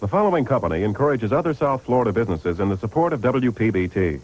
The following company encourages other South Florida businesses in the support of WPBT.